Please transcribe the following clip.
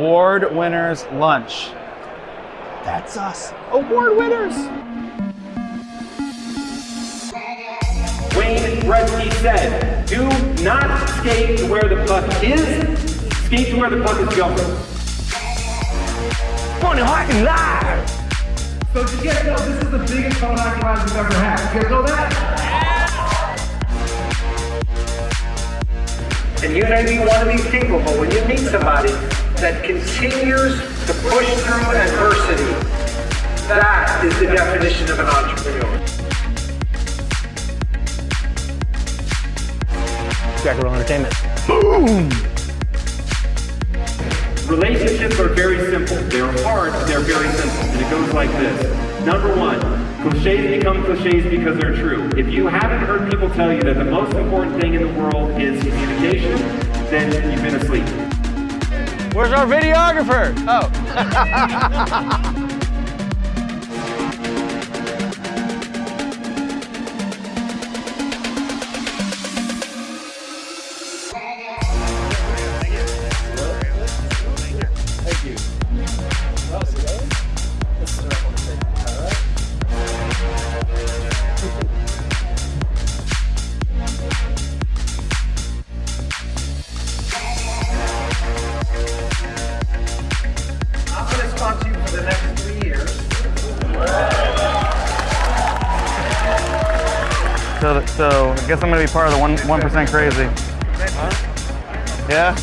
Award winners lunch. That's us. Award winners. Wayne Gretzky said, do not skate to where the puck is, skate to where the puck is going. Tony Hawk live! So did you guys know this is the biggest Funnel Hacking Live we've ever had? You guys know that? And you may be one of these people, but when you meet somebody that continues to push through adversity, that is the definition of an entrepreneur. Jackaroo Entertainment. Boom! Relationships are very simple. They're hard, they're very simple. And it goes like this. Number one, cliches become cliches because they're true. If you haven't heard people tell you that the most important thing in the world is communication, then you've been asleep. Where's our videographer? Oh. So, so I guess I'm gonna be part of the one one percent crazy. Yeah.